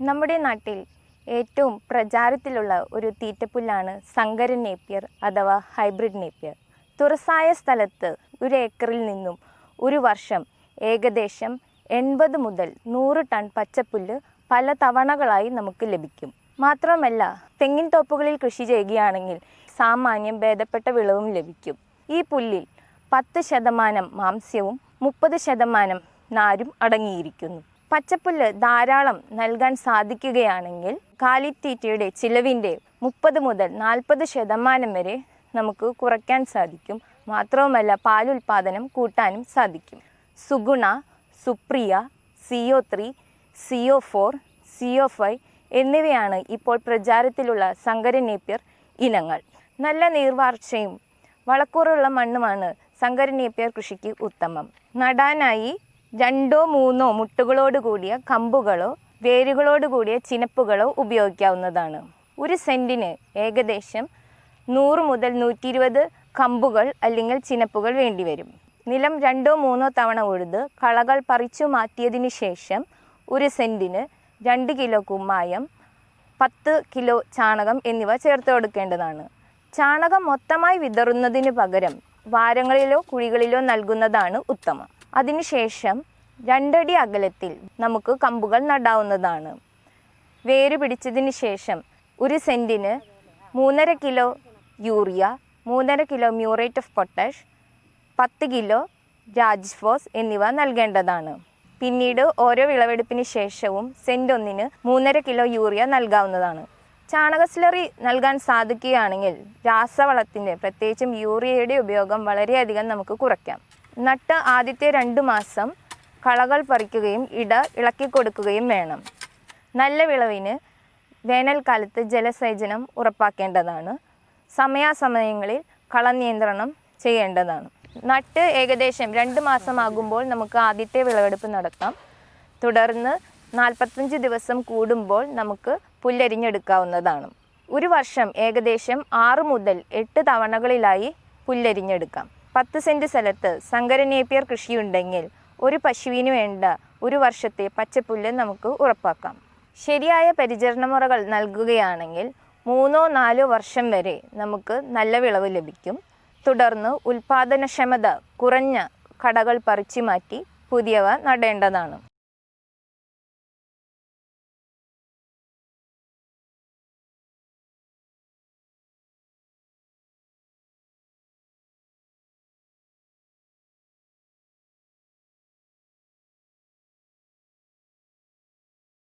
നമ്മുടെ നാട്ടിൽ ഏറ്റവും പ്രചാരത്തിലുള്ള ഒരു തീറ്റപ്പുല്ലാണ് സങ്കര നേപ്പിയർ അഥവാ ഹൈബ്രിഡ് നേപ്പിയർ. തുറസായ സ്ഥലത്ത് ഒരു ഏക്കറിൽ നിന്നും ഒരു വർഷം ഏകദേശം എൺപത് മുതൽ നൂറ് ടൺ പച്ചപ്പുല്ല് പല തവണകളായി നമുക്ക് ലഭിക്കും. മാത്രമല്ല തെങ്ങിൻ തോപ്പുകളിൽ കൃഷി ചെയ്യുകയാണെങ്കിൽ സാമാന്യം ഭേദപ്പെട്ട വിളവും ലഭിക്കും. ഈ പുല്ലിൽ പത്ത് ശതമാനം മാംസ്യവും മുപ്പത് ശതമാനം നാരും അടങ്ങിയിരിക്കുന്നു. പച്ചപ്പുല്ല് ധാരാളം നൽകാൻ സാധിക്കുകയാണെങ്കിൽ കാലിത്തീറ്റയുടെ ചിലവിന്റെ മുപ്പത് മുതൽ നാൽപ്പത് ശതമാനം വരെ നമുക്ക് കുറയ്ക്കാൻ സാധിക്കും. മാത്രവുമല്ല പാലുൽപാദനം കൂട്ടാനും സാധിക്കും. Suguna Supriya CO three CO four CO five എന്നിവയാണ് ഇപ്പോൾ പ്രചാരത്തിലുള്ള സങ്കര നേപ്യർ ഇനങ്ങൾ. നല്ല നീർവാർച്ചയും വളക്കൂറുള്ള മണ്ണുമാണ് സങ്കര നേപ്യർ കൃഷിക്ക് ഉത്തമം. നടാനായി രണ്ടോ മൂന്നോ മുട്ടുകളോട് കൂടിയ കമ്പുകളോ വേരുകളോട് കൂടിയ ചിനപ്പുകളോ ഉപയോഗിക്കാവുന്നതാണ്. ഒരു സെന്റിന് ഏകദേശം നൂറ് മുതൽ നൂറ്റി ഇരുപത് കമ്പുകൾ അല്ലെങ്കിൽ ചിനപ്പുകൾ വേണ്ടിവരും. നിലം രണ്ടോ മൂന്നോ തവണ ഉഴുത് കളകൾ പറിച്ചു മാറ്റിയതിന് ശേഷം ഒരു സെന്റിന് രണ്ട് കിലോ കുമ്മായം പത്ത് കിലോ ചാണകം എന്നിവ ചേർത്ത് കൊടുക്കേണ്ടതാണ്. ചാണകം മൊത്തമായി വിതറുന്നതിന് പകരം വാരങ്ങളിലോ കുഴികളിലോ നൽകുന്നതാണ് ഉത്തമം. അതിനുശേഷം രണ്ടടി അകലത്തിൽ നമുക്ക് കമ്പുകൾ നടാവുന്നതാണ്. വേര് പിടിച്ചതിന് ശേഷം ഒരു സെന്റിന് മൂന്നര കിലോ യൂറിയ മൂന്നര കിലോ മ്യൂറേറ്റ് ഓഫ് പൊട്ടാഷ് പത്ത് കിലോ രാജ്ഫോസ് എന്നിവ നൽകേണ്ടതാണ്. പിന്നീട് ഓരോ വിളവെടുപ്പിന് ശേഷവും സെന്റ് ഒന്നിന് മൂന്നര കിലോ യൂറിയ നൽകാവുന്നതാണ്. ചാണക സ്ലറി നൽകാൻ സാധിക്കുകയാണെങ്കിൽ രാസവളത്തിന്റെ പ്രത്യേകിച്ചും യൂറിയയുടെ ഉപയോഗം വളരെയധികം നമുക്ക് കുറയ്ക്കാം. നട്ട് ആദ്യത്തെ രണ്ട് മാസം കളകൾ പറിക്കുകയും ഇട ഇളക്കി കൊടുക്കുകയും വേണം. നല്ല വിളവിന് വേനൽക്കാലത്ത് ജലസേചനം ഉറപ്പാക്കേണ്ടതാണ്. സമയാസമയങ്ങളിൽ കളനിയന്ത്രണം ചെയ്യേണ്ടതാണ്. നട്ട് ഏകദേശം രണ്ട് മാസമാകുമ്പോൾ നമുക്ക് ആദ്യത്തെ വിളവെടുപ്പ് നടത്താം. തുടർന്ന് നാൽപ്പത്തഞ്ച് ദിവസം കൂടുമ്പോൾ നമുക്ക് പുല്ലരിഞ്ഞെടുക്കാവുന്നതാണ്. ഒരു വർഷം ഏകദേശം ആറ് മുതൽ എട്ട് തവണകളിലായി പുല്ലരിഞ്ഞെടുക്കാം. പത്ത് സെന്റ് സ്ഥലത്ത് സങ്കരനേപ്പിയർ കൃഷിയുണ്ടെങ്കിൽ ഒരു പശുവിന് വേണ്ട ഒരു വർഷത്തെ പച്ചപ്പുല്ല് നമുക്ക് ഉറപ്പാക്കാം. ശരിയായ പരിചരണമുറകൾ നൽകുകയാണെങ്കിൽ മൂന്നോ നാലോ വർഷം വരെ നമുക്ക് നല്ല വിളവ് ലഭിക്കും. തുടർന്ന് ഉൽപാദനക്ഷമത കുറഞ്ഞ കടകൾ പറിച്ചു മാറ്റി പുതിയവ നടേണ്ടതാണ്.